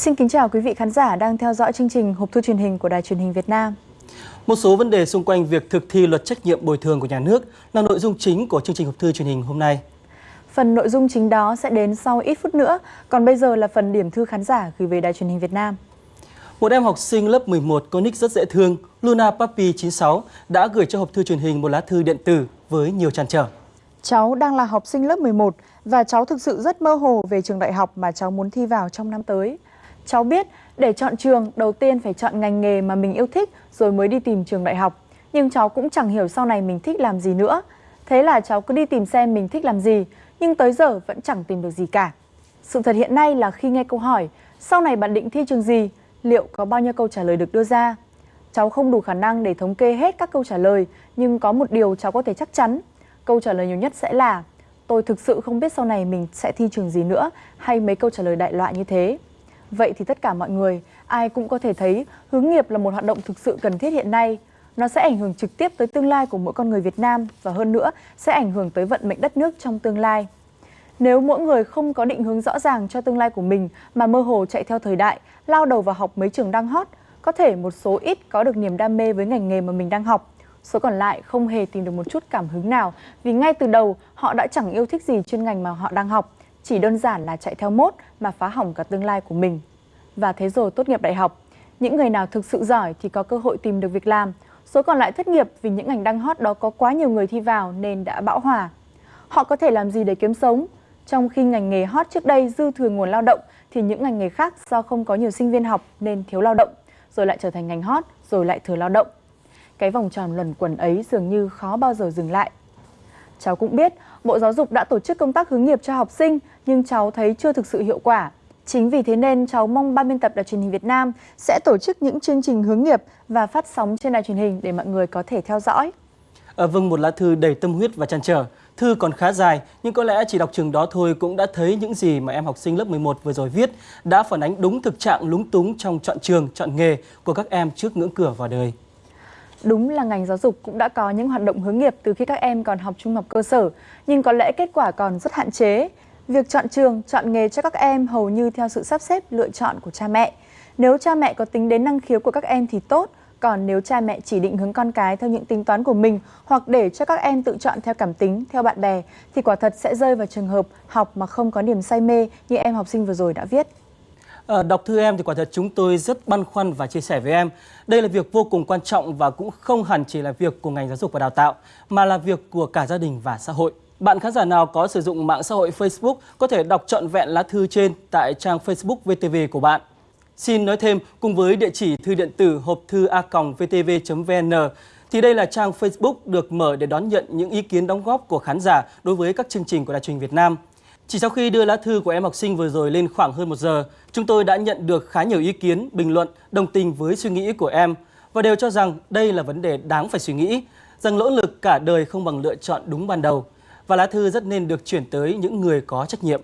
Xin kính chào quý vị khán giả đang theo dõi chương trình Hộp thư truyền hình của Đài truyền hình Việt Nam. Một số vấn đề xung quanh việc thực thi luật trách nhiệm bồi thường của nhà nước là nội dung chính của chương trình Hộp thư truyền hình hôm nay. Phần nội dung chính đó sẽ đến sau ít phút nữa, còn bây giờ là phần điểm thư khán giả gửi về Đài truyền hình Việt Nam. Một em học sinh lớp 11 có nick rất dễ thương, Luna Papi 96 đã gửi cho hộp thư truyền hình một lá thư điện tử với nhiều trăn trở. Cháu đang là học sinh lớp 11 và cháu thực sự rất mơ hồ về trường đại học mà cháu muốn thi vào trong năm tới. Cháu biết để chọn trường đầu tiên phải chọn ngành nghề mà mình yêu thích rồi mới đi tìm trường đại học. Nhưng cháu cũng chẳng hiểu sau này mình thích làm gì nữa. Thế là cháu cứ đi tìm xem mình thích làm gì, nhưng tới giờ vẫn chẳng tìm được gì cả. Sự thật hiện nay là khi nghe câu hỏi, sau này bạn định thi trường gì, liệu có bao nhiêu câu trả lời được đưa ra? Cháu không đủ khả năng để thống kê hết các câu trả lời, nhưng có một điều cháu có thể chắc chắn. Câu trả lời nhiều nhất sẽ là tôi thực sự không biết sau này mình sẽ thi trường gì nữa hay mấy câu trả lời đại loại như thế. Vậy thì tất cả mọi người, ai cũng có thể thấy hướng nghiệp là một hoạt động thực sự cần thiết hiện nay. Nó sẽ ảnh hưởng trực tiếp tới tương lai của mỗi con người Việt Nam và hơn nữa sẽ ảnh hưởng tới vận mệnh đất nước trong tương lai. Nếu mỗi người không có định hướng rõ ràng cho tương lai của mình mà mơ hồ chạy theo thời đại, lao đầu vào học mấy trường đang hot, có thể một số ít có được niềm đam mê với ngành nghề mà mình đang học. Số còn lại không hề tìm được một chút cảm hứng nào vì ngay từ đầu họ đã chẳng yêu thích gì chuyên ngành mà họ đang học. Chỉ đơn giản là chạy theo mốt mà phá hỏng cả tương lai của mình. Và thế rồi tốt nghiệp đại học, những người nào thực sự giỏi thì có cơ hội tìm được việc làm. Số còn lại thất nghiệp vì những ngành đang hot đó có quá nhiều người thi vào nên đã bão hòa. Họ có thể làm gì để kiếm sống? Trong khi ngành nghề hot trước đây dư thừa nguồn lao động thì những ngành nghề khác do không có nhiều sinh viên học nên thiếu lao động, rồi lại trở thành ngành hot, rồi lại thừa lao động. Cái vòng tròn luẩn quẩn ấy dường như khó bao giờ dừng lại. Cháu cũng biết Bộ Giáo dục đã tổ chức công tác hướng nghiệp cho học sinh nhưng cháu thấy chưa thực sự hiệu quả. Chính vì thế nên cháu mong ban biên tập Đài truyền hình Việt Nam sẽ tổ chức những chương trình hướng nghiệp và phát sóng trên đài truyền hình để mọi người có thể theo dõi. À, vâng, một lá thư đầy tâm huyết và trăn trở. Thư còn khá dài, nhưng có lẽ chỉ đọc chừng đó thôi cũng đã thấy những gì mà em học sinh lớp 11 vừa rồi viết đã phản ánh đúng thực trạng lúng túng trong chọn trường, chọn nghề của các em trước ngưỡng cửa vào đời. Đúng là ngành giáo dục cũng đã có những hoạt động hướng nghiệp từ khi các em còn học trung học cơ sở, nhưng có lẽ kết quả còn rất hạn chế. Việc chọn trường, chọn nghề cho các em hầu như theo sự sắp xếp lựa chọn của cha mẹ. Nếu cha mẹ có tính đến năng khiếu của các em thì tốt, còn nếu cha mẹ chỉ định hướng con cái theo những tính toán của mình hoặc để cho các em tự chọn theo cảm tính, theo bạn bè thì quả thật sẽ rơi vào trường hợp học mà không có niềm say mê như em học sinh vừa rồi đã viết. À, đọc thư em thì quả thật chúng tôi rất băn khoăn và chia sẻ với em. Đây là việc vô cùng quan trọng và cũng không hẳn chỉ là việc của ngành giáo dục và đào tạo, mà là việc của cả gia đình và xã hội. Bạn khán giả nào có sử dụng mạng xã hội Facebook có thể đọc trọn vẹn lá thư trên tại trang Facebook VTV của bạn. Xin nói thêm, cùng với địa chỉ thư điện tử hộp thư a.vtv.vn, thì đây là trang Facebook được mở để đón nhận những ý kiến đóng góp của khán giả đối với các chương trình của Đài truyền Việt Nam. Chỉ sau khi đưa lá thư của em học sinh vừa rồi lên khoảng hơn một giờ, chúng tôi đã nhận được khá nhiều ý kiến, bình luận, đồng tình với suy nghĩ của em và đều cho rằng đây là vấn đề đáng phải suy nghĩ, rằng nỗ lực cả đời không bằng lựa chọn đúng ban đầu và lá thư rất nên được chuyển tới những người có trách nhiệm.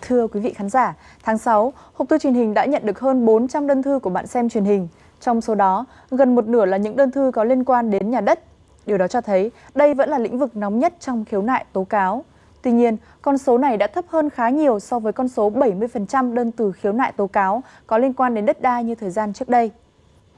Thưa quý vị khán giả, tháng 6, Hộp thư truyền hình đã nhận được hơn 400 đơn thư của bạn xem truyền hình. Trong số đó, gần một nửa là những đơn thư có liên quan đến nhà đất. Điều đó cho thấy đây vẫn là lĩnh vực nóng nhất trong khiếu nại tố cáo. Tuy nhiên, con số này đã thấp hơn khá nhiều so với con số 70% đơn từ khiếu nại tố cáo có liên quan đến đất đai như thời gian trước đây.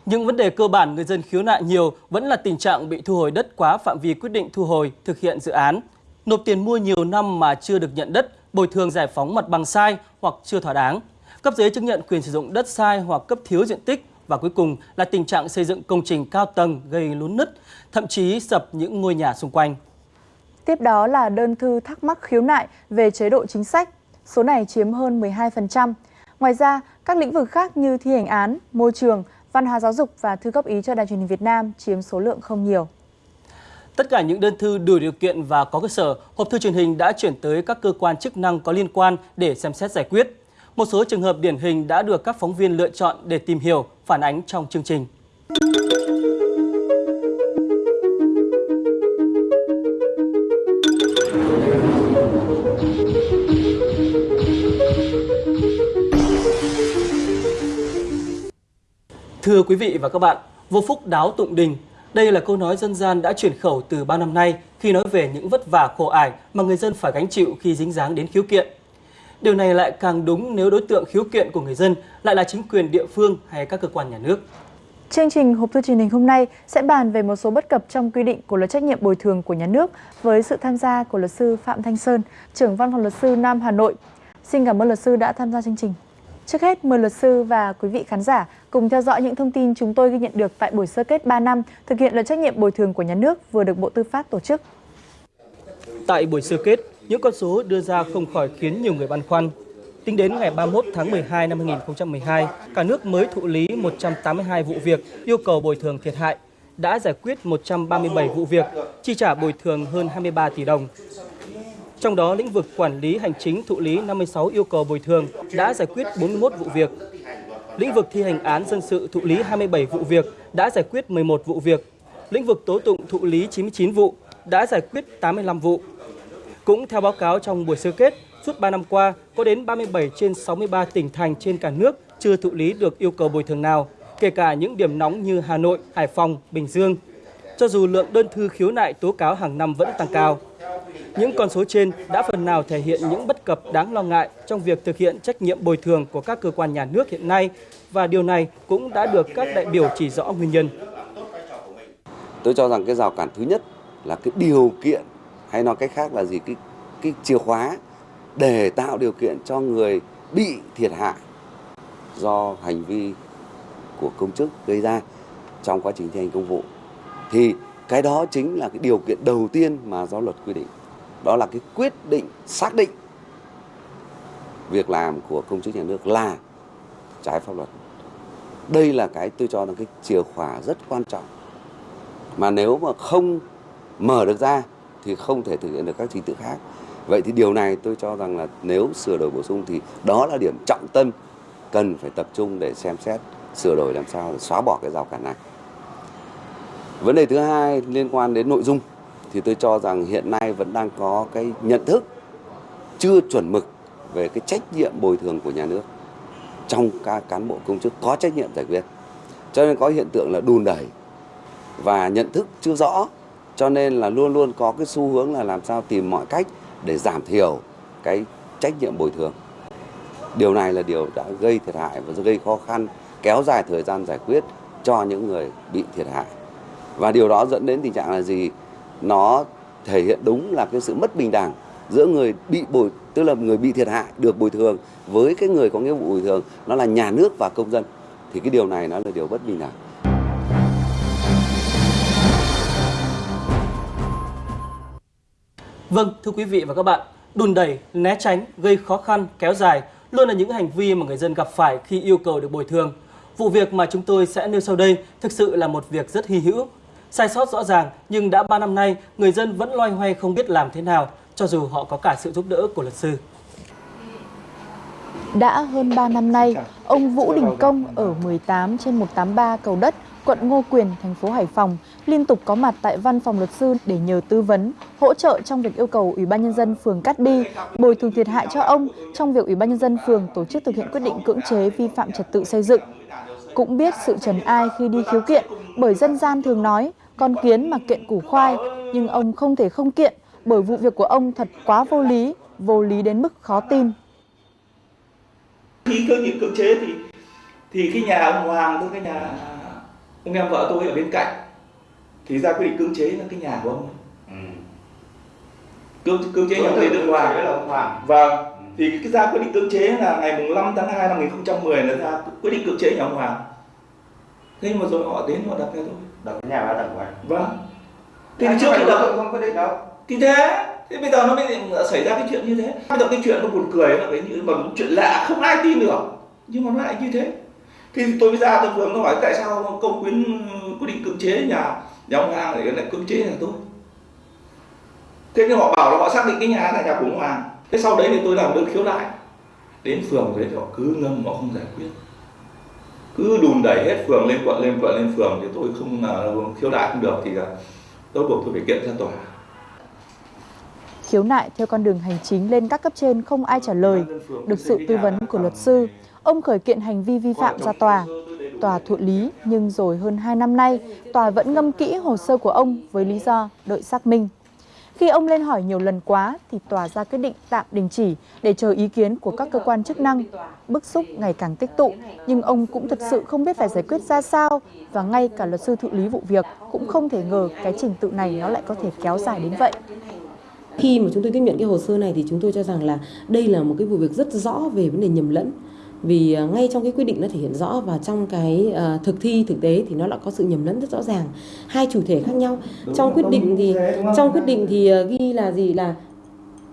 Những vấn đề cơ bản người dân khiếu nại nhiều vẫn là tình trạng bị thu hồi đất quá phạm vi quyết định thu hồi thực hiện dự án, nộp tiền mua nhiều năm mà chưa được nhận đất, bồi thường giải phóng mặt bằng sai hoặc chưa thỏa đáng, cấp giấy chứng nhận quyền sử dụng đất sai hoặc cấp thiếu diện tích và cuối cùng là tình trạng xây dựng công trình cao tầng gây lún nứt, thậm chí sập những ngôi nhà xung quanh. Tiếp đó là đơn thư thắc mắc khiếu nại về chế độ chính sách, số này chiếm hơn 12%. Ngoài ra, các lĩnh vực khác như thi hành án, môi trường, văn hóa giáo dục và thư góp ý cho Đài truyền hình Việt Nam chiếm số lượng không nhiều. Tất cả những đơn thư đủ điều kiện và có cơ sở, hộp thư truyền hình đã chuyển tới các cơ quan chức năng có liên quan để xem xét giải quyết. Một số trường hợp điển hình đã được các phóng viên lựa chọn để tìm hiểu, phản ánh trong chương trình. Thưa quý vị và các bạn, vô phúc đáo tụng đình, Đây là câu nói dân gian đã truyền khẩu từ bao năm nay khi nói về những vất vả khổ ải mà người dân phải gánh chịu khi dính dáng đến khiếu kiện. Điều này lại càng đúng nếu đối tượng khiếu kiện của người dân lại là chính quyền địa phương hay các cơ quan nhà nước. Chương trình hộp thư truyền hình hôm nay sẽ bàn về một số bất cập trong quy định của luật trách nhiệm bồi thường của nhà nước với sự tham gia của luật sư Phạm Thanh Sơn, trưởng văn phòng luật sư Nam Hà Nội. Xin cảm ơn luật sư đã tham gia chương trình. Trước hết, mời luật sư và quý vị khán giả cùng theo dõi những thông tin chúng tôi ghi nhận được tại buổi sơ kết 3 năm thực hiện luật trách nhiệm bồi thường của nhà nước vừa được Bộ Tư pháp tổ chức. Tại buổi sơ kết, những con số đưa ra không khỏi khiến nhiều người băn khoăn. Tính đến ngày 31 tháng 12 năm 2012, cả nước mới thụ lý 182 vụ việc yêu cầu bồi thường thiệt hại, đã giải quyết 137 vụ việc, chi trả bồi thường hơn 23 tỷ đồng. Trong đó, lĩnh vực quản lý hành chính thụ lý 56 yêu cầu bồi thường đã giải quyết 41 vụ việc. Lĩnh vực thi hành án dân sự thụ lý 27 vụ việc đã giải quyết 11 vụ việc. Lĩnh vực tố tụng thụ lý 99 vụ đã giải quyết 85 vụ. Cũng theo báo cáo trong buổi sơ kết, suốt 3 năm qua, có đến 37 trên 63 tỉnh thành trên cả nước chưa thụ lý được yêu cầu bồi thường nào, kể cả những điểm nóng như Hà Nội, Hải Phòng, Bình Dương. Cho dù lượng đơn thư khiếu nại tố cáo hàng năm vẫn tăng cao. Những con số trên đã phần nào thể hiện những bất cập đáng lo ngại trong việc thực hiện trách nhiệm bồi thường của các cơ quan nhà nước hiện nay và điều này cũng đã được các đại biểu chỉ rõ nguyên nhân. Tôi cho rằng cái rào cản thứ nhất là cái điều kiện hay nói cách khác là gì? Cái cái chìa khóa để tạo điều kiện cho người bị thiệt hại do hành vi của công chức gây ra trong quá trình thi hành công vụ. Thì cái đó chính là cái điều kiện đầu tiên mà do luật quy định. Đó là cái quyết định xác định việc làm của công chức nhà nước là trái pháp luật. Đây là cái tôi cho là cái chìa khóa rất quan trọng. Mà nếu mà không mở được ra thì không thể thực hiện được các trình tự khác. Vậy thì điều này tôi cho rằng là nếu sửa đổi bổ sung thì đó là điểm trọng tâm cần phải tập trung để xem xét, sửa đổi làm sao để xóa bỏ cái rào cản này. Vấn đề thứ hai liên quan đến nội dung thì tôi cho rằng hiện nay vẫn đang có cái nhận thức chưa chuẩn mực về cái trách nhiệm bồi thường của nhà nước trong các cán bộ công chức có trách nhiệm giải quyết. Cho nên có hiện tượng là đùn đẩy và nhận thức chưa rõ cho nên là luôn luôn có cái xu hướng là làm sao tìm mọi cách để giảm thiểu cái trách nhiệm bồi thường. Điều này là điều đã gây thiệt hại và gây khó khăn, kéo dài thời gian giải quyết cho những người bị thiệt hại. Và điều đó dẫn đến tình trạng là gì? Nó thể hiện đúng là cái sự mất bình đẳng giữa người bị bồi, tức là người bị thiệt hại được bồi thường với cái người có nghĩa vụ bồi thường, nó là nhà nước và công dân. Thì cái điều này nó là điều bất bình đẳng. Vâng, thưa quý vị và các bạn, đùn đẩy, né tránh, gây khó khăn, kéo dài luôn là những hành vi mà người dân gặp phải khi yêu cầu được bồi thường. Vụ việc mà chúng tôi sẽ nêu sau đây thực sự là một việc rất hy hữu. Sai sót rõ ràng nhưng đã 3 năm nay người dân vẫn loay hoay không biết làm thế nào cho dù họ có cả sự giúp đỡ của luật sư. Đã hơn 3 năm nay, ông Vũ Đình Công ở 18 trên 183 cầu đất, quận Ngô Quyền, thành phố Hải Phòng liên tục có mặt tại văn phòng luật sư để nhờ tư vấn, hỗ trợ trong việc yêu cầu Ủy ban nhân dân phường Cát Bi bồi thường thiệt hại cho ông trong việc Ủy ban nhân dân phường tổ chức thực hiện quyết định cưỡng chế vi phạm trật tự xây dựng. Cũng biết sự trần ai khi đi khiếu kiện bởi dân gian thường nói con kiến mà kiện củ khoai, nhưng ông không thể không kiện bởi vụ việc của ông thật quá vô lý, vô lý đến mức khó tin. Khi cơ nghiệp cưỡng chế thì thì cái nhà ông Hoàng với cái nhà ông em vợ tôi ở bên cạnh. Thì ra quyết định cưỡng chế là cái nhà của ông. Ừ. cưỡng cưỡng chế nhà người nước ngoài. là ông Hoàng. Vâng. Ừ. thì cái ra quyết định cưỡng chế là ngày mùng 5 tháng 2 năm 2010 là ra quyết định cưỡng chế nhà ông Hoàng. Thế mà rồi họ đến họ đập nhà tôi. Đập cái nhà ba tầng của anh. Vâng. Thì trước khi đập không quyết định đâu. Thì thế thế bây giờ nó mới xảy ra cái chuyện như thế. Bây giờ cái chuyện nó buồn cười là cái như mà chuyện lạ không ai tin được. Nhưng mà nó lại như thế thì tôi mới ra tôi phường nó hỏi tại sao công quyến quyết định cưỡng chế nhà nhà ông Hoàng lại lại cưỡng chế nhà tôi? Thế nhưng họ bảo là họ xác định cái nhà là nhà của ông Hoàng. Thế sau đấy thì tôi làm đơn khiếu nại. Đến phường đấy họ cứ ngâm họ không giải quyết. Cứ đùn đẩy hết phường lên quận lên quận lên phường thì tôi không uh, khiếu nại không được thì là tôi buộc tôi phải kiện ra tòa. Khiếu nại theo con đường hành chính lên các cấp trên không ai trả lời, được sự tư vấn của luật sư, ông khởi kiện hành vi vi phạm ra tòa. tòa thụ lý nhưng rồi hơn 2 năm nay, tòa vẫn ngâm kỹ hồ sơ của ông với lý do đợi xác minh. Khi ông lên hỏi nhiều lần quá thì tòa ra quyết định tạm đình chỉ để chờ ý kiến của các cơ quan chức năng. Bức xúc ngày càng tích tụ, nhưng ông cũng thật sự không biết phải giải quyết ra sao và ngay cả luật sư thụ lý vụ việc cũng không thể ngờ cái trình tự này nó lại có thể kéo dài đến vậy. Khi mà chúng tôi tiếp nhận cái hồ sơ này thì chúng tôi cho rằng là đây là một cái vụ việc rất rõ về vấn đề nhầm lẫn vì à, ngay trong cái quyết định nó thể hiện rõ và trong cái uh, thực thi thực tế thì nó lại có sự nhầm lẫn rất rõ ràng. Hai chủ thể khác nhau. Đúng trong quyết định thì trong quyết định thì uh, ghi là gì? Là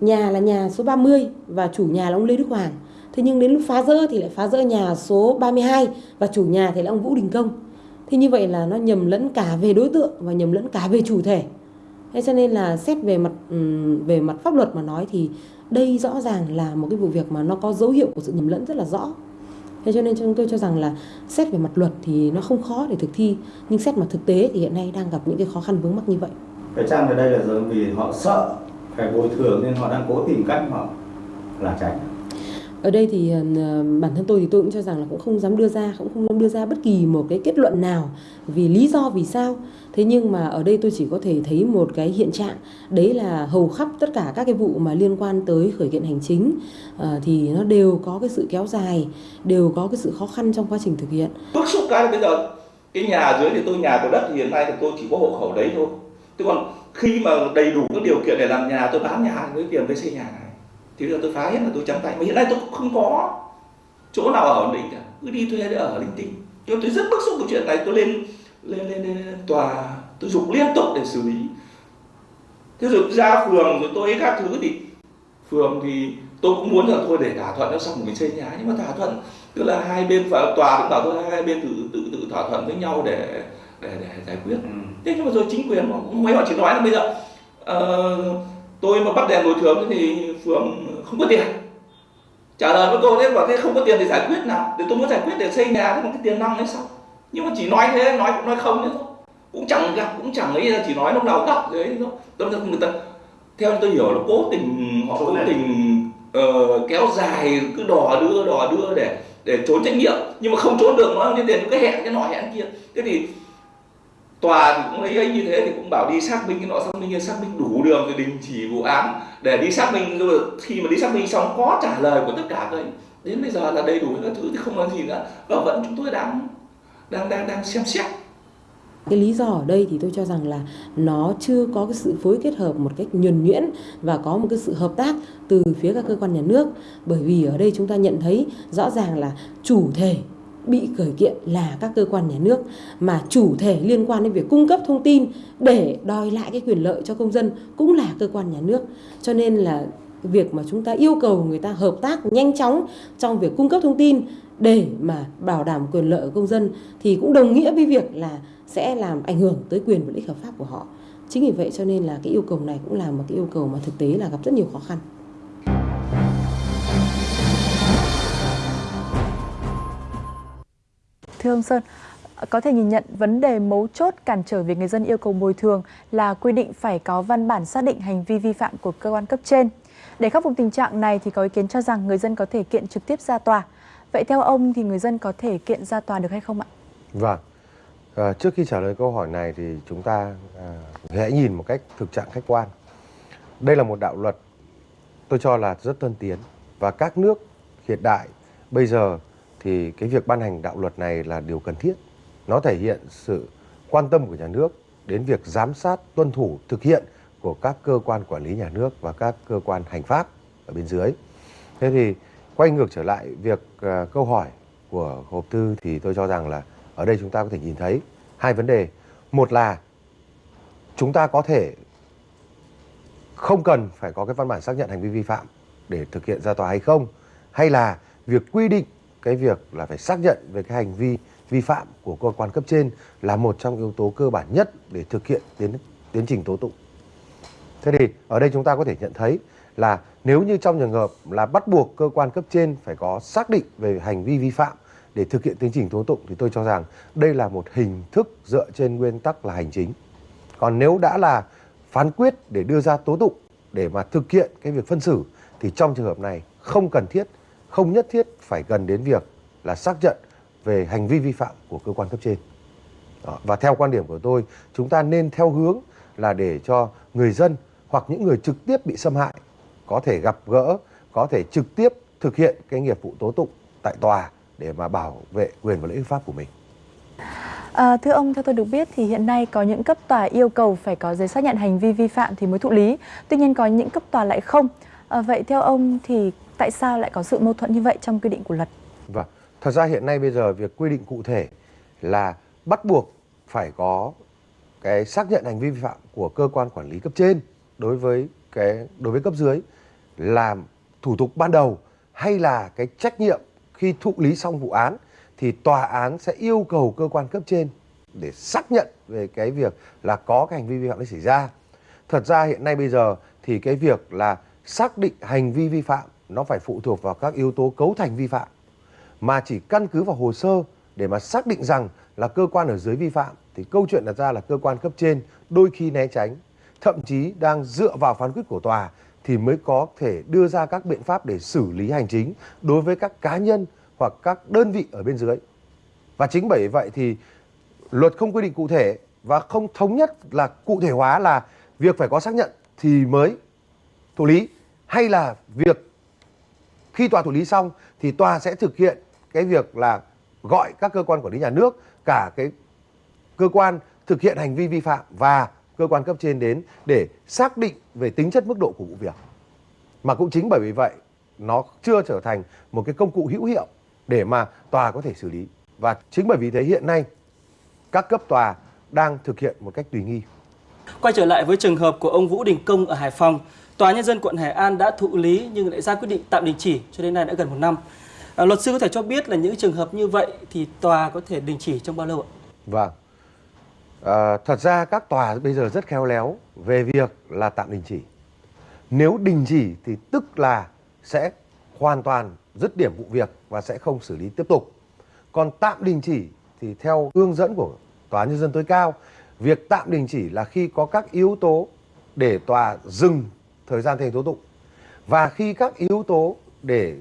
nhà là nhà số 30 và chủ nhà là ông Lê Đức Hoàng. Thế nhưng đến lúc phá rỡ thì lại phá rỡ nhà số 32 và chủ nhà thì là ông Vũ Đình Công. Thế như vậy là nó nhầm lẫn cả về đối tượng và nhầm lẫn cả về chủ thể. Thế cho nên là xét về mặt về mặt pháp luật mà nói thì đây rõ ràng là một cái vụ việc mà nó có dấu hiệu của sự nhầm lẫn rất là rõ. Thế cho nên chúng tôi cho rằng là xét về mặt luật thì nó không khó để thực thi, nhưng xét mặt thực tế thì hiện nay đang gặp những cái khó khăn vướng mắc như vậy. Cái chăng ở đây là do vì họ sợ phải bồi thường nên họ đang cố tìm cách họ là tránh ở đây thì ờ, bản thân tôi thì tôi cũng cho rằng là cũng không dám đưa ra cũng không dám đưa ra bất kỳ một cái kết luận nào vì lý do vì sao. Thế nhưng mà ở đây tôi chỉ có thể thấy một cái hiện trạng đấy là hầu khắp tất cả các cái vụ mà liên quan tới khởi kiện hành chính uh, thì nó đều có cái sự kéo dài đều có cái sự khó khăn trong quá trình thực hiện. Bức xúc cái bây giờ cái nhà dưới thì tôi nhà của đất thì hiện nay thì tôi chỉ có hộ khẩu đấy thôi. Chứ còn khi mà đầy đủ các điều kiện để làm nhà tôi bán nhà với tiền với xây nhà. này thì bây giờ tôi phá hết là tôi trắng tay. Mà hiện nay tôi không có chỗ nào ở ổn định cả. Cứ đi thuê để ở linh tinh. Cho tôi rất bức xúc cái chuyện này. Tôi lên lên lên, lên, lên tòa. Tôi dục liên tục để xử lý. Thế rồi ra phường rồi tôi các thứ thì phường thì tôi cũng muốn là thôi để thỏa thuận nó xong mình xây nhà. Nhưng mà thỏa thuận tức là hai bên và tòa cũng bảo tôi hai bên tự tự tự thỏa thuận với nhau để để, để giải quyết. Ừ. thế nhưng mà rồi chính quyền mấy họ chỉ nói là bây giờ uh, tôi mà bắt đèn bồi thường thì phường không có tiền. Trả lời với cô thế bảo thế không có tiền thì giải quyết nào. Để tôi muốn giải quyết để xây nhà thế mà cái tiền năm đấy sao? Nhưng mà chỉ nói thế nói cũng nói không thế thôi cũng chẳng gặp cũng chẳng ấy chỉ nói lúc nào gặp đấy thôi tôi người ta theo tôi hiểu là cố tình họ cố tình uh, kéo dài cứ đò đưa đò đưa để để trốn trách nhiệm. Nhưng mà không trốn được nó như tiền cái hẹn cái nọ hẹn kia. Thế thì tòa thì cũng lấy ấy như thế thì cũng bảo đi xác minh cái nọ, xác minh xác minh đủ đường rồi đình chỉ vụ án. Để đi xác minh, rồi khi mà đi xác minh xong có trả lời của tất cả rồi đến bây giờ là đầy đủ các thứ thì không có gì nữa. Và vẫn chúng tôi đang đang đang đang xem xét. Cái lý do ở đây thì tôi cho rằng là nó chưa có cái sự phối kết hợp một cách nhuần nhuyễn và có một cái sự hợp tác từ phía các cơ quan nhà nước. Bởi vì ở đây chúng ta nhận thấy rõ ràng là chủ thể bị khởi kiện là các cơ quan nhà nước mà chủ thể liên quan đến việc cung cấp thông tin để đòi lại cái quyền lợi cho công dân cũng là cơ quan nhà nước. Cho nên là việc mà chúng ta yêu cầu người ta hợp tác nhanh chóng trong việc cung cấp thông tin để mà bảo đảm quyền lợi của công dân thì cũng đồng nghĩa với việc là sẽ làm ảnh hưởng tới quyền và lợi ích hợp pháp của họ. Chính vì vậy cho nên là cái yêu cầu này cũng là một cái yêu cầu mà thực tế là gặp rất nhiều khó khăn. Thưa ông Sơn, có thể nhìn nhận vấn đề mấu chốt cản trở việc người dân yêu cầu bồi thường là quy định phải có văn bản xác định hành vi vi phạm của cơ quan cấp trên. Để khắc phục tình trạng này thì có ý kiến cho rằng người dân có thể kiện trực tiếp ra tòa. Vậy theo ông thì người dân có thể kiện ra tòa được hay không ạ? Vâng. À, trước khi trả lời câu hỏi này thì chúng ta à, hãy nhìn một cách thực trạng khách quan. Đây là một đạo luật tôi cho là rất tân tiến và các nước hiện đại bây giờ thì cái việc ban hành đạo luật này là điều cần thiết. Nó thể hiện sự quan tâm của nhà nước đến việc giám sát, tuân thủ, thực hiện của các cơ quan quản lý nhà nước và các cơ quan hành pháp ở bên dưới. Thế thì quay ngược trở lại việc uh, câu hỏi của hộp thư thì tôi cho rằng là ở đây chúng ta có thể nhìn thấy hai vấn đề. Một là chúng ta có thể không cần phải có cái văn bản xác nhận hành vi vi phạm để thực hiện ra tòa hay không hay là việc quy định cái việc là phải xác nhận về cái hành vi vi phạm của cơ quan cấp trên là một trong yếu tố cơ bản nhất để thực hiện tiến tiến trình tố tụng. Thế thì ở đây chúng ta có thể nhận thấy là nếu như trong trường hợp là bắt buộc cơ quan cấp trên phải có xác định về hành vi vi phạm để thực hiện tiến trình tố tụng thì tôi cho rằng đây là một hình thức dựa trên nguyên tắc là hành chính. Còn nếu đã là phán quyết để đưa ra tố tụng để mà thực hiện cái việc phân xử thì trong trường hợp này không cần thiết không nhất thiết phải cần đến việc là xác nhận về hành vi vi phạm của cơ quan cấp trên. Đó. Và theo quan điểm của tôi, chúng ta nên theo hướng là để cho người dân hoặc những người trực tiếp bị xâm hại có thể gặp gỡ, có thể trực tiếp thực hiện cái nghiệp vụ tố tụng tại tòa để mà bảo vệ quyền và lợi ích pháp của mình. À, thưa ông, theo tôi được biết thì hiện nay có những cấp tòa yêu cầu phải có giấy xác nhận hành vi vi phạm thì mới thụ lý. Tuy nhiên có những cấp tòa lại không. À, vậy theo ông thì tại sao lại có sự mâu thuẫn như vậy trong quy định của luật? Vâng, thật ra hiện nay bây giờ việc quy định cụ thể là bắt buộc phải có cái xác nhận hành vi vi phạm của cơ quan quản lý cấp trên đối với cái đối với cấp dưới làm thủ tục ban đầu hay là cái trách nhiệm khi thụ lý xong vụ án thì tòa án sẽ yêu cầu cơ quan cấp trên để xác nhận về cái việc là có cái hành vi vi phạm đấy xảy ra. Thật ra hiện nay bây giờ thì cái việc là xác định hành vi vi phạm nó phải phụ thuộc vào các yếu tố cấu thành vi phạm mà chỉ căn cứ vào hồ sơ để mà xác định rằng là cơ quan ở dưới vi phạm, thì câu chuyện đặt ra là cơ quan cấp trên đôi khi né tránh, thậm chí đang dựa vào phán quyết của tòa thì mới có thể đưa ra các biện pháp để xử lý hành chính đối với các cá nhân hoặc các đơn vị ở bên dưới. Và chính bởi vậy thì luật không quy định cụ thể và không thống nhất là cụ thể hóa là việc phải có xác nhận thì mới thụ lý, hay là việc khi tòa thụ lý xong thì tòa sẽ thực hiện cái việc là gọi các cơ quan quản lý nhà nước cả cái cơ quan thực hiện hành vi vi phạm và cơ quan cấp trên đến để xác định về tính chất mức độ của vụ việc. Mà cũng chính bởi vì vậy nó chưa trở thành một cái công cụ hữu hiệu để mà tòa có thể xử lý. Và chính bởi vì thế hiện nay các cấp tòa đang thực hiện một cách tùy nghi. Quay trở lại với trường hợp của ông Vũ Đình Công ở Hải Phòng, Tòa Nhân dân quận Hải An đã thụ lý nhưng lại ra quyết định tạm đình chỉ cho đến nay đã gần một năm. À, luật sư có thể cho biết là những trường hợp như vậy thì tòa có thể đình chỉ trong bao lâu ạ? Vâng. À, thật ra các tòa bây giờ rất khéo léo về việc là tạm đình chỉ. Nếu đình chỉ thì tức là sẽ hoàn toàn dứt điểm vụ việc và sẽ không xử lý tiếp tục. Còn tạm đình chỉ thì theo hướng dẫn của Tòa Nhân dân tối cao, việc tạm đình chỉ là khi có các yếu tố để tòa dừng thời gian thi hành tố tụng. Và khi các yếu tố để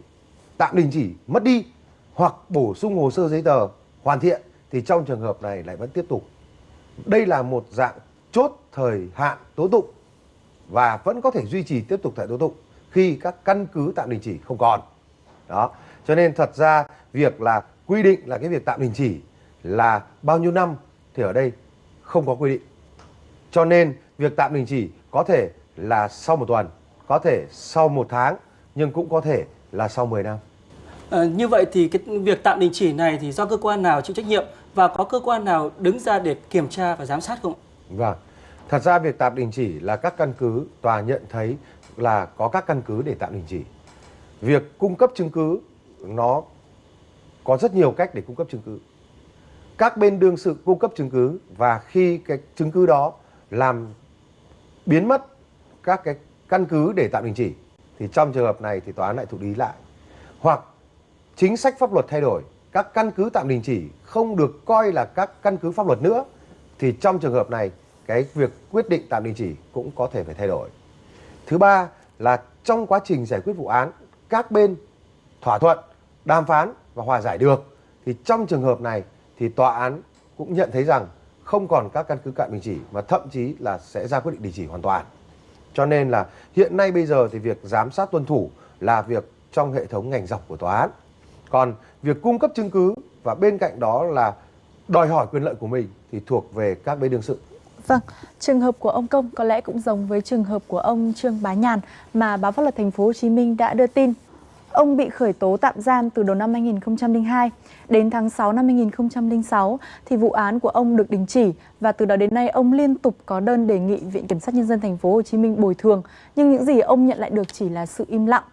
tạm đình chỉ mất đi hoặc bổ sung hồ sơ giấy tờ hoàn thiện thì trong trường hợp này lại vẫn tiếp tục. Đây là một dạng chốt thời hạn tố tụng và vẫn có thể duy trì tiếp tục tại tố tụng khi các căn cứ tạm đình chỉ không còn. Đó. Cho nên thật ra việc là quy định là cái việc tạm đình chỉ là bao nhiêu năm thì ở đây không có quy định. Cho nên việc tạm đình chỉ có thể là sau một tuần, có thể sau một tháng nhưng cũng có thể là sau 10 năm. À, như vậy thì cái việc tạm đình chỉ này thì do cơ quan nào chịu trách nhiệm và có cơ quan nào đứng ra để kiểm tra và giám sát không? Vâng. Thật ra việc tạm đình chỉ là các căn cứ tòa nhận thấy là có các căn cứ để tạm đình chỉ. Việc cung cấp chứng cứ nó có rất nhiều cách để cung cấp chứng cứ. Các bên đương sự cung cấp chứng cứ và khi cái chứng cứ đó làm biến mất các cái căn cứ để tạm đình chỉ thì trong trường hợp này thì tòa án lại thụ lý lại. Hoặc chính sách pháp luật thay đổi, các căn cứ tạm đình chỉ không được coi là các căn cứ pháp luật nữa thì trong trường hợp này cái việc quyết định tạm đình chỉ cũng có thể phải thay đổi. Thứ ba là trong quá trình giải quyết vụ án, các bên thỏa thuận, đàm phán và hòa giải được thì trong trường hợp này thì tòa án cũng nhận thấy rằng không còn các căn cứ tạm đình chỉ mà thậm chí là sẽ ra quyết định đình chỉ hoàn toàn. Cho nên là hiện nay bây giờ thì việc giám sát tuân thủ là việc trong hệ thống ngành dọc của tòa án. Còn việc cung cấp chứng cứ và bên cạnh đó là đòi hỏi quyền lợi của mình thì thuộc về các bên đương sự. Vâng, trường hợp của ông Công có lẽ cũng giống với trường hợp của ông Trương Bá Nhàn mà báo pháp luật thành phố Hồ Chí Minh đã đưa tin. Ông bị khởi tố tạm giam từ đầu năm 2002 đến tháng 6 năm 2006 thì vụ án của ông được đình chỉ và từ đó đến nay ông liên tục có đơn đề nghị Viện Kiểm sát nhân dân thành phố Hồ Chí Minh bồi thường, nhưng những gì ông nhận lại được chỉ là sự im lặng.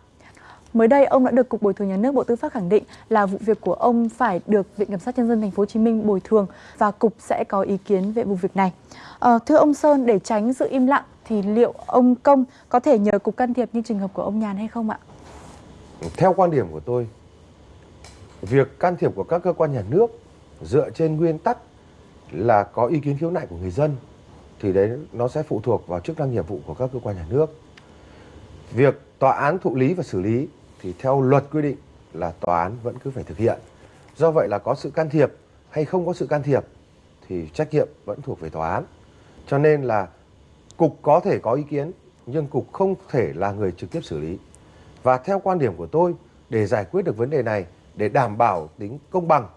Mới đây ông đã được cục bồi thường nhà nước Bộ Tư pháp khẳng định là vụ việc của ông phải được Viện Kiểm sát nhân dân thành phố Hồ Chí Minh bồi thường và cục sẽ có ý kiến về vụ việc này. À, thưa ông Sơn, để tránh sự im lặng thì liệu ông Công có thể nhờ cục can thiệp như trường hợp của ông Nhàn hay không ạ? Theo quan điểm của tôi, việc can thiệp của các cơ quan nhà nước dựa trên nguyên tắc là có ý kiến khiếu nại của người dân thì đấy nó sẽ phụ thuộc vào chức năng nhiệm vụ của các cơ quan nhà nước. Việc tòa án thụ lý và xử lý thì theo luật quy định là tòa án vẫn cứ phải thực hiện Do vậy là có sự can thiệp hay không có sự can thiệp thì trách nhiệm vẫn thuộc về tòa án. Cho nên là cục có thể có ý kiến nhưng cục không thể là người trực tiếp xử lý. Và theo quan điểm của tôi để giải quyết được vấn đề này để đảm bảo tính công bằng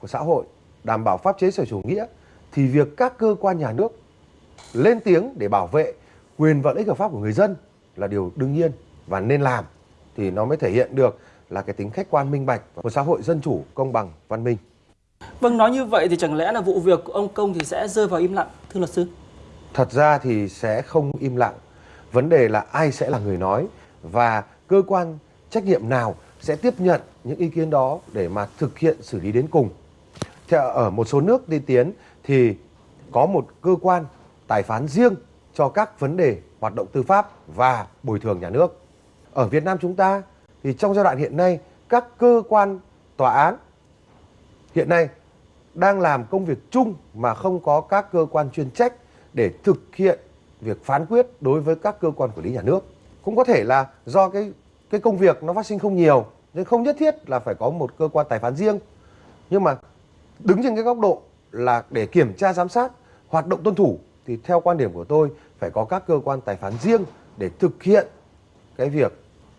của xã hội, đảm bảo pháp chế sở chủ nghĩa thì việc các cơ quan nhà nước lên tiếng để bảo vệ quyền và lợi ích hợp pháp của người dân là điều đương nhiên và nên làm thì nó mới thể hiện được là cái tính khách quan minh bạch của xã hội dân chủ, công bằng, văn minh. Vâng, nói như vậy thì chẳng lẽ là vụ việc của ông Công thì sẽ rơi vào im lặng, thưa luật sư? Thật ra thì sẽ không im lặng. Vấn đề là ai sẽ là người nói và cơ quan trách nhiệm nào sẽ tiếp nhận những ý kiến đó để mà thực hiện xử lý đến cùng. Theo ở một số nước tiên tiến thì có một cơ quan tài phán riêng cho các vấn đề hoạt động tư pháp và bồi thường nhà nước. Ở Việt Nam chúng ta thì trong giai đoạn hiện nay, các cơ quan tòa án hiện nay đang làm công việc chung mà không có các cơ quan chuyên trách để thực hiện việc phán quyết đối với các cơ quan quản lý nhà nước. Cũng có thể là do cái cái công việc nó phát sinh không nhiều nên không nhất thiết là phải có một cơ quan tài phán riêng. Nhưng mà đứng trên cái góc độ là để kiểm tra giám sát hoạt động tuân thủ thì theo quan điểm của tôi phải có các cơ quan tài phán riêng để thực hiện cái việc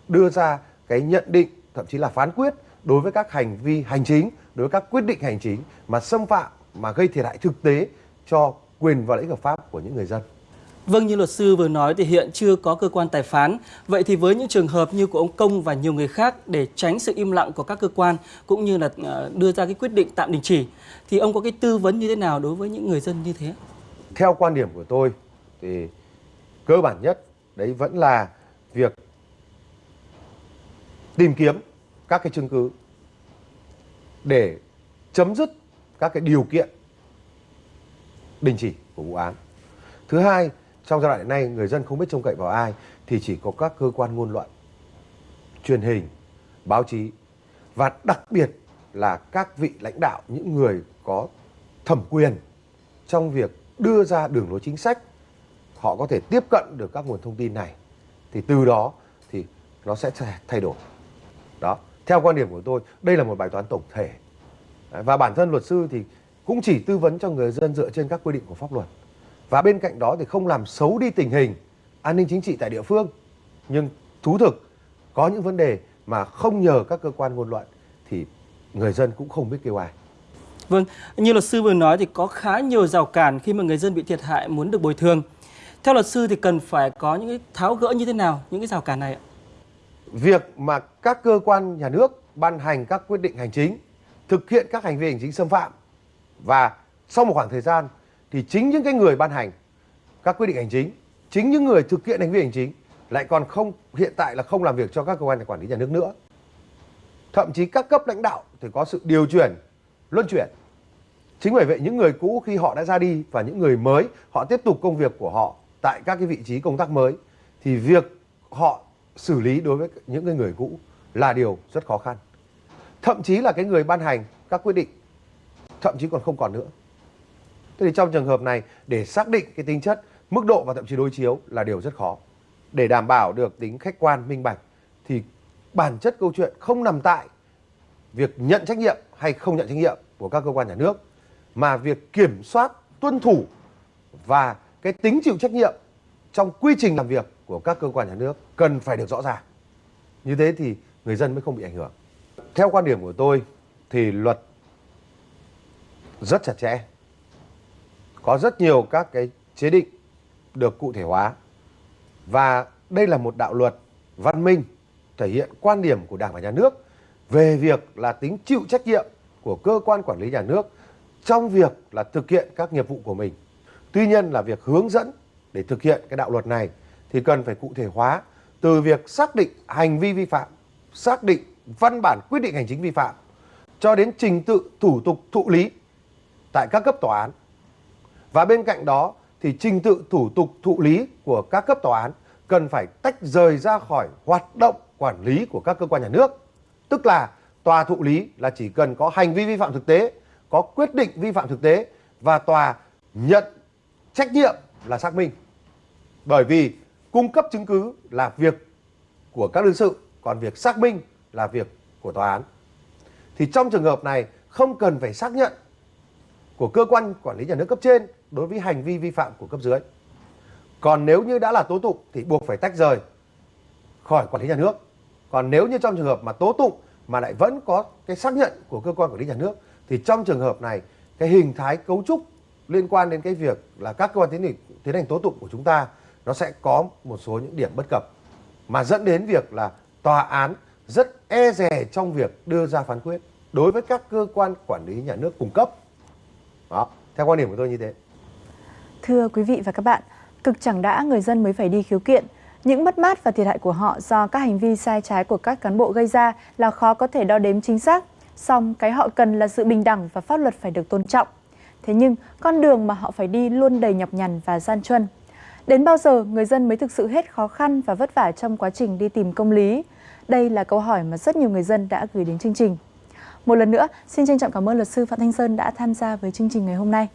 đưa ra cái nhận định thậm chí là phán quyết đối với các hành vi hành chính, đối với các quyết định hành chính mà xâm phạm mà gây thiệt hại thực tế cho quyền và lợi ích hợp pháp của những người dân. Vâng, như luật sư vừa nói thì hiện chưa có cơ quan tài phán. Vậy thì với những trường hợp như của ông Công và nhiều người khác để tránh sự im lặng của các cơ quan cũng như là ờ, đưa ra cái quyết định tạm đình chỉ thì ông có cái tư vấn như thế nào đối với những người dân như thế? Theo quan điểm của tôi thì cơ bản nhất đấy vẫn là việc tìm kiếm các cái chứng cứ để chấm dứt các cái điều kiện đình chỉ của vụ án. Thứ hai, trong giai đoạn hiện nay người dân không biết trông cậy vào ai thì chỉ có các cơ quan ngôn luận, truyền hình, báo chí và đặc biệt là các vị lãnh đạo, những người có thẩm quyền trong việc đưa ra đường lối chính sách họ có thể tiếp cận được các nguồn thông tin này thì từ đó thì nó sẽ thay đổi. Đó theo quan điểm của tôi đây là một bài toán tổng thể. Và bản thân luật sư thì cũng chỉ tư vấn cho người dân dựa trên các quy định của pháp luật và bên cạnh đó thì không làm xấu đi tình hình an ninh chính trị tại địa phương nhưng thú thực có những vấn đề mà không nhờ các cơ quan ngôn luận thì người dân cũng không biết kêu ai Vâng, như luật sư vừa nói thì có khá nhiều rào cản khi mà người dân bị thiệt hại muốn được bồi thường. Theo luật sư thì cần phải có những cái tháo gỡ như thế nào những cái rào cản này ạ? Việc mà các cơ quan nhà nước ban hành các quyết định hành chính, thực hiện các hành vi hành chính xâm phạm và sau một khoảng thời gian thì chính những cái người ban hành các quyết định hành chính, chính những người thực hiện hành vi hành chính lại còn không hiện tại là không làm việc cho các cơ quan quản lý nhà nước nữa. Thậm chí các cấp lãnh đạo thì có sự điều chuyển, luân chuyển. Chính bởi vậy những người cũ khi họ đã ra đi và những người mới họ tiếp tục công việc của họ tại các cái vị trí công tác mới thì việc họ xử lý đối với những cái người cũ là điều rất khó khăn. Thậm chí là cái người ban hành các quyết định thậm chí còn không còn nữa. Thế thì trong trường hợp này để xác định cái tính chất, mức độ và thậm chí đối chiếu là điều rất khó. Để đảm bảo được tính khách quan, minh bạch thì bản chất câu chuyện không nằm tại việc nhận trách nhiệm hay không nhận trách nhiệm của các cơ quan nhà nước mà việc kiểm soát, tuân thủ và cái tính chịu trách nhiệm trong quy trình làm việc của các cơ quan nhà nước cần phải được rõ ràng. Như thế thì người dân mới không bị ảnh hưởng. Theo quan điểm của tôi thì luật rất chặt chẽ. Có rất nhiều các cái chế định được cụ thể hóa. Và đây là một đạo luật văn minh thể hiện quan điểm của Đảng và Nhà nước về việc là tính chịu trách nhiệm của cơ quan quản lý nhà nước trong việc là thực hiện các nghiệp vụ của mình. Tuy nhiên là việc hướng dẫn để thực hiện cái đạo luật này thì cần phải cụ thể hóa từ việc xác định hành vi vi phạm, xác định văn bản quyết định hành chính vi phạm cho đến trình tự thủ tục thụ lý tại các cấp tòa án. Và bên cạnh đó thì trình tự thủ tục thụ lý của các cấp tòa án cần phải tách rời ra khỏi hoạt động quản lý của các cơ quan nhà nước. Tức là tòa thụ lý là chỉ cần có hành vi vi phạm thực tế, có quyết định vi phạm thực tế và tòa nhận trách nhiệm là xác minh. Bởi vì cung cấp chứng cứ là việc của các đương sự, còn việc xác minh là việc của tòa án. Thì trong trường hợp này không cần phải xác nhận của cơ quan quản lý nhà nước cấp trên đối với hành vi vi phạm của cấp dưới. Còn nếu như đã là tố tụng thì buộc phải tách rời khỏi quản lý nhà nước. Còn nếu như trong trường hợp mà tố tụng mà lại vẫn có cái xác nhận của cơ quan quản lý nhà nước, thì trong trường hợp này, cái hình thái cấu trúc liên quan đến cái việc là các cơ quan tiến hành tiến hành tố tụng của chúng ta, nó sẽ có một số những điểm bất cập mà dẫn đến việc là tòa án rất e dè trong việc đưa ra phán quyết đối với các cơ quan quản lý nhà nước cung cấp. Đó, theo quan điểm của tôi như thế. Thưa quý vị và các bạn, cực chẳng đã người dân mới phải đi khiếu kiện. Những mất mát và thiệt hại của họ do các hành vi sai trái của các cán bộ gây ra là khó có thể đo đếm chính xác. Song cái họ cần là sự bình đẳng và pháp luật phải được tôn trọng. Thế nhưng, con đường mà họ phải đi luôn đầy nhọc nhằn và gian truân. Đến bao giờ người dân mới thực sự hết khó khăn và vất vả trong quá trình đi tìm công lý? Đây là câu hỏi mà rất nhiều người dân đã gửi đến chương trình. Một lần nữa, xin trân trọng cảm ơn luật sư Phạm Thanh Sơn đã tham gia với chương trình ngày hôm nay.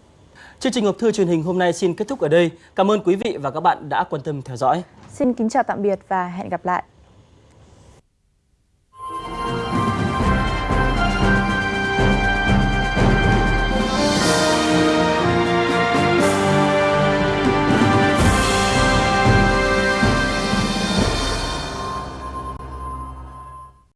Chương trình hộp thư truyền hình hôm nay xin kết thúc ở đây. Cảm ơn quý vị và các bạn đã quan tâm theo dõi. Xin kính chào tạm biệt và hẹn gặp lại.